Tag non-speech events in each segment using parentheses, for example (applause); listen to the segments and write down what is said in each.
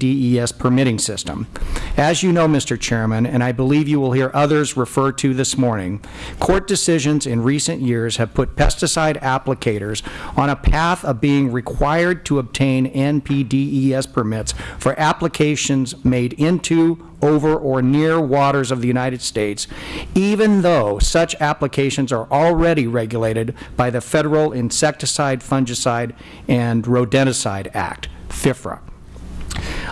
DES permitting system. As you know, Mr. Chairman, and I believe you will hear others refer to this morning, court decisions in recent years have put pesticide applicators on a path of being required to obtain NPDES permits for applications made into, over, or near waters of the United States, even though such applications are already regulated by the Federal Insecticide, Fungicide, and Rodenticide Act, FIFRA.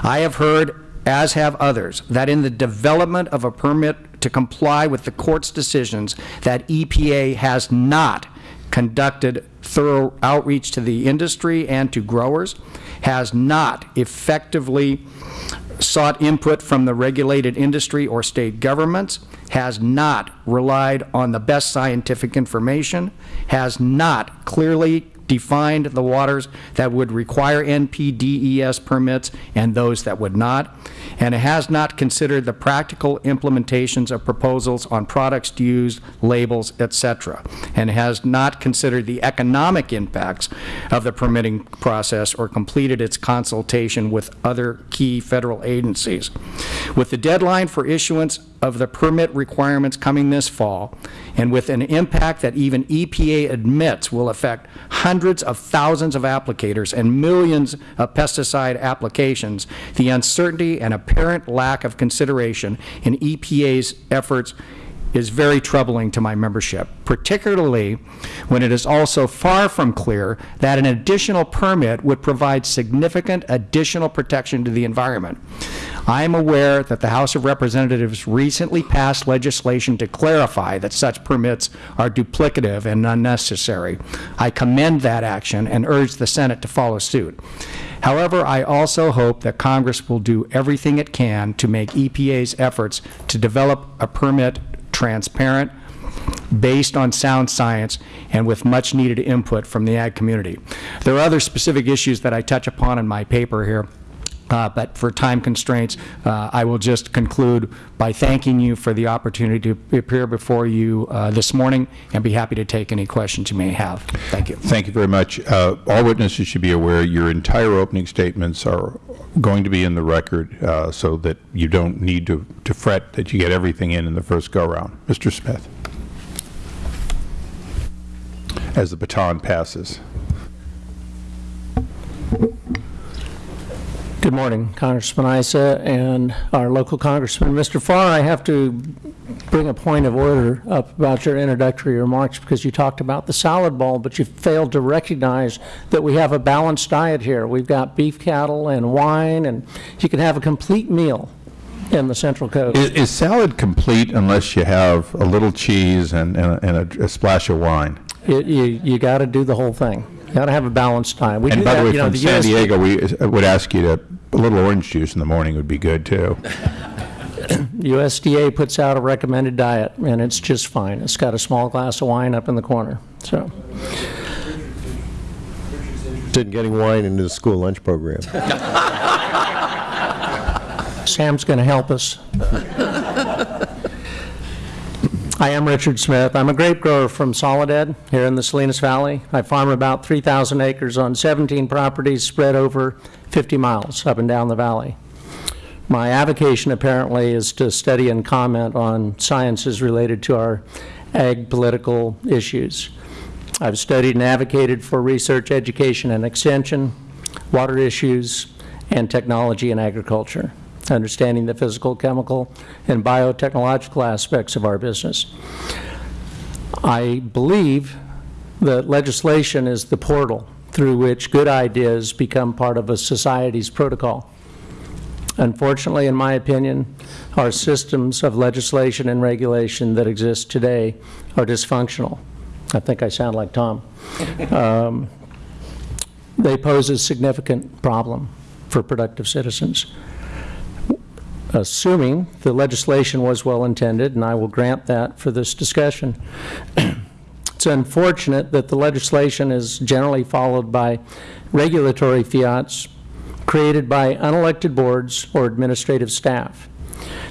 I have heard, as have others, that in the development of a permit to comply with the court's decisions, that EPA has not conducted thorough outreach to the industry and to growers, has not effectively sought input from the regulated industry or state governments, has not relied on the best scientific information, has not clearly defined the waters that would require NPDES permits and those that would not, and it has not considered the practical implementations of proposals on products used, labels, etc., and has not considered the economic impacts of the permitting process or completed its consultation with other key Federal agencies. With the deadline for issuance of the permit requirements coming this fall, and with an impact that even EPA admits will affect hundreds of thousands of applicators and millions of pesticide applications, the uncertainty and apparent lack of consideration in EPA's efforts is very troubling to my membership, particularly when it is also far from clear that an additional permit would provide significant additional protection to the environment. I am aware that the House of Representatives recently passed legislation to clarify that such permits are duplicative and unnecessary. I commend that action and urge the Senate to follow suit. However, I also hope that Congress will do everything it can to make EPA's efforts to develop a permit transparent, based on sound science, and with much needed input from the ag community. There are other specific issues that I touch upon in my paper here. Uh, but for time constraints, uh, I will just conclude by thanking you for the opportunity to appear before you uh, this morning and be happy to take any questions you may have. Thank you. Thank you very much. Uh, all witnesses should be aware your entire opening statements are going to be in the record uh, so that you don't need to, to fret that you get everything in in the first go-round. Mr. Smith. As the baton passes. Good morning, Congressman Issa and our local congressman. Mr. Farr, I have to bring a point of order up about your introductory remarks because you talked about the salad bowl, but you failed to recognize that we have a balanced diet here. We've got beef cattle and wine, and you can have a complete meal in the Central Coast. Is, is salad complete unless you have a little cheese and, and, a, and a, a splash of wine? It, you you got to do the whole thing. You got to have a balanced diet. We And by that, the way, you know, from the San USDA Diego, we uh, would ask you to, a little orange juice in the morning would be good, too. (coughs) USDA puts out a recommended diet, and it's just fine. It's got a small glass of wine up in the corner. So, Interested in getting wine into the school lunch program. Sam's going to help us. (laughs) I am Richard Smith. I'm a grape grower from Soledad here in the Salinas Valley. I farm about 3,000 acres on 17 properties spread over 50 miles up and down the valley. My avocation apparently is to study and comment on sciences related to our ag political issues. I've studied and advocated for research, education, and extension, water issues, and technology and agriculture, understanding the physical, chemical, and biotechnological aspects of our business. I believe that legislation is the portal through which good ideas become part of a society's protocol. Unfortunately, in my opinion, our systems of legislation and regulation that exist today are dysfunctional. I think I sound like Tom. Um, They pose a significant problem for productive citizens. Assuming the legislation was well-intended, and I will grant that for this discussion, (clears throat) it's unfortunate that the legislation is generally followed by regulatory fiats created by unelected boards or administrative staff.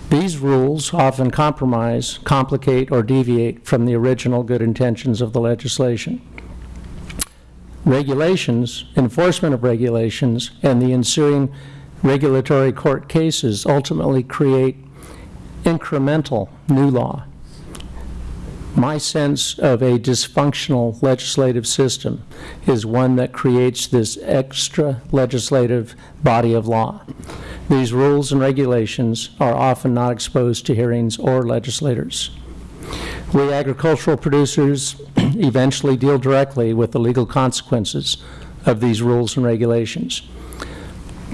These rules often compromise, complicate, or deviate from the original good intentions of the legislation. Regulations, enforcement of regulations, and the ensuing regulatory court cases ultimately create incremental new law. My sense of a dysfunctional legislative system is one that creates this extra legislative body of law. These rules and regulations are often not exposed to hearings or legislators. We agricultural producers (clears throat) eventually deal directly with the legal consequences of these rules and regulations.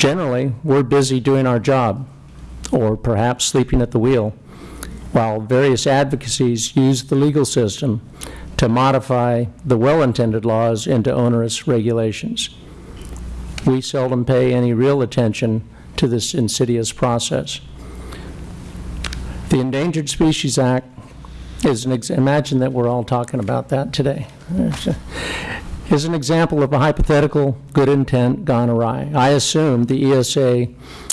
Generally, we're busy doing our job, or perhaps sleeping at the wheel, while various advocacies use the legal system to modify the well-intended laws into onerous regulations. We seldom pay any real attention to this insidious process. The Endangered Species Act is an, imagine that we're all talking about that today, (laughs) is an example of a hypothetical good intent gone awry. I assume the ESA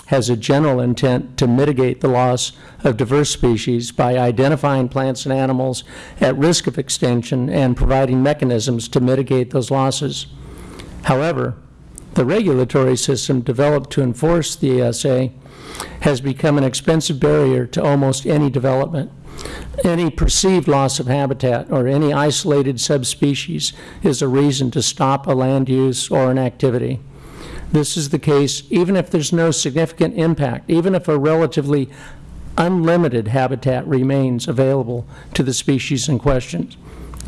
has a general intent to mitigate the loss of diverse species by identifying plants and animals at risk of extinction and providing mechanisms to mitigate those losses. However, the regulatory system developed to enforce the ESA has become an expensive barrier to almost any development. Any perceived loss of habitat or any isolated subspecies is a reason to stop a land use or an activity. This is the case even if there's no significant impact, even if a relatively unlimited habitat remains available to the species in question.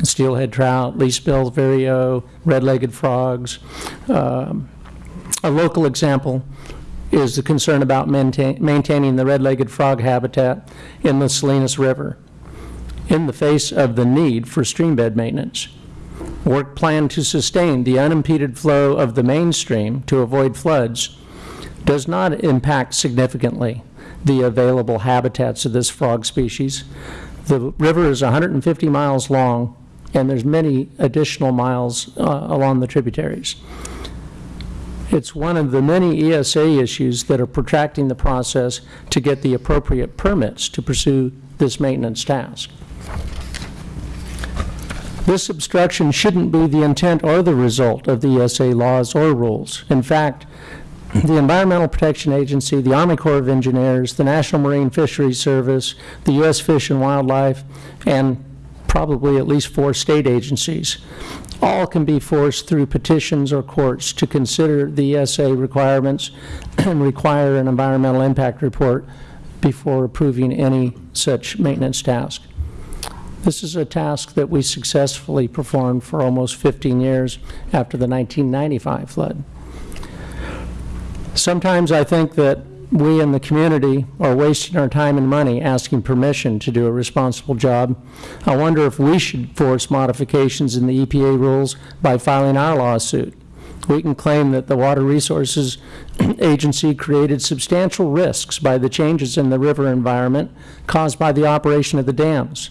Steelhead trout, least Bell's vireo, red-legged frogs. Um, A local example is the concern about maintain- maintaining the red-legged frog habitat in the Salinas River in the face of the need for streambed maintenance. Work planned to sustain the unimpeded flow of the main stream to avoid floods does not impact significantly the available habitats of this frog species. The river is 150 miles long, and there's many additional miles uh, along the tributaries. It's one of the many ESA issues that are protracting the process to get the appropriate permits to pursue this maintenance task. This obstruction shouldn't be the intent or the result of the ESA laws or rules. In fact, the Environmental Protection Agency, the Army Corps of Engineers, the National Marine Fisheries Service, the U.S. Fish and Wildlife, and probably at least four state agencies, all can be forced through petitions or courts to consider the ESA requirements (clears throat) and require an environmental impact report before approving any such maintenance task. This is a task that we successfully performed for almost 15 years after the 1995 flood. Sometimes I think that we in the community are wasting our time and money asking permission to do a responsible job. I wonder if we should force modifications in the EPA rules by filing our lawsuit. We can claim that the Water Resources (clears throat) Agency created substantial risks by the changes in the river environment caused by the operation of the dams.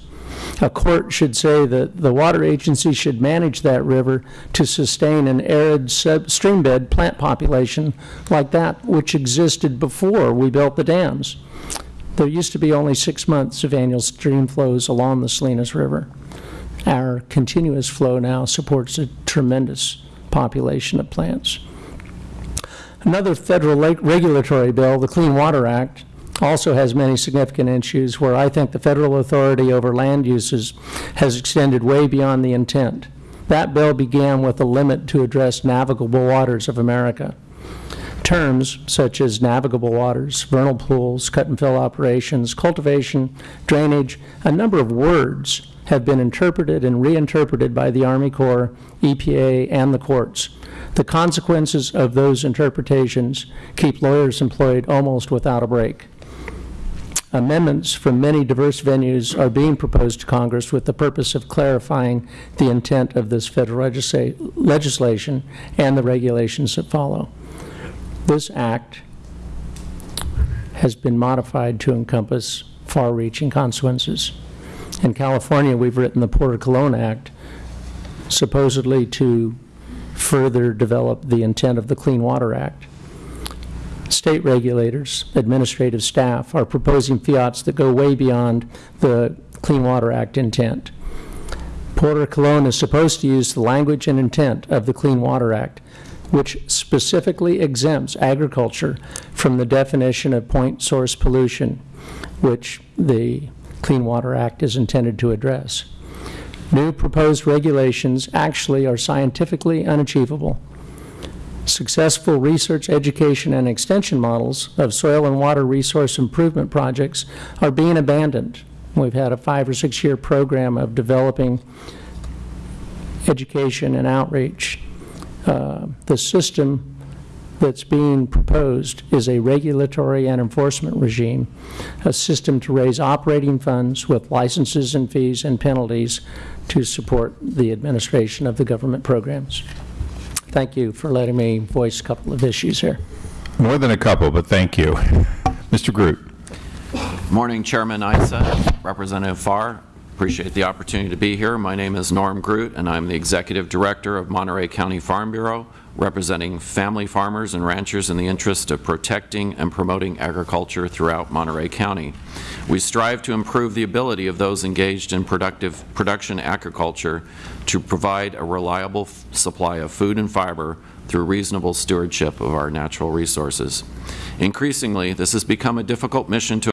A court should say that the water agency should manage that river to sustain an arid streambed plant population like that which existed before we built the dams. There used to be only six months of annual stream flows along the Salinas River. Our continuous flow now supports a tremendous population of plants. Another federal regulatory bill, the Clean Water Act, also has many significant issues where I think the federal authority over land uses has extended way beyond the intent. That bill began with a limit to address navigable waters of America. Terms such as navigable waters, vernal pools, cut and fill operations, cultivation, drainage, a number of words have been interpreted and reinterpreted by the Army Corps, EPA, and the courts. The consequences of those interpretations keep lawyers employed almost without a break. Amendments from many diverse venues are being proposed to Congress with the purpose of clarifying the intent of this federal legisla- legislation and the regulations that follow. This act has been modified to encompass far-reaching consequences. In California, we've written the Porter Cologne Act supposedly to further develop the intent of the Clean Water Act. State regulators, administrative staff are proposing fiats that go way beyond the Clean Water Act intent. Porter Cologne is supposed to use the language and intent of the Clean Water Act, which specifically exempts agriculture from the definition of point source pollution, which the Clean Water Act is intended to address. New proposed regulations actually are scientifically unachievable. Successful research, education, and extension models of soil and water resource improvement projects are being abandoned. We've had a five or six-year program of developing education and outreach. Uh, The system that's being proposed is a regulatory and enforcement regime, a system to raise operating funds with licenses and fees and penalties to support the administration of the government programs. Thank you for letting me voice a couple of issues here. More than a couple, but thank you. (laughs) Mr. Groot. Morning, Chairman Issa, Representative Farr. Appreciate the opportunity to be here. My name is Norm Groot, and I'm the Executive Director of Monterey County Farm Bureau, representing family farmers and ranchers in the interest of protecting and promoting agriculture throughout Monterey County. We strive to improve the ability of those engaged in productive production agriculture to provide a reliable supply of food and fiber through reasonable stewardship of our natural resources. Increasingly, this has become a difficult mission to